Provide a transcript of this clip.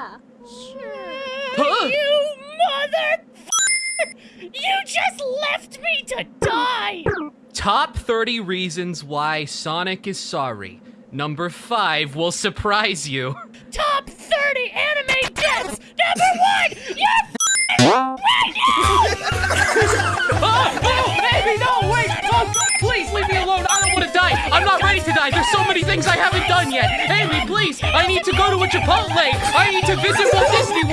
Yeah. Huh? You mother! You just left me to die! Top 30 reasons why Sonic is sorry. Number 5 will surprise you. Top There's so many things I haven't done yet. Amy, please, I need to go to a Chipotle. I need to visit Walt Disney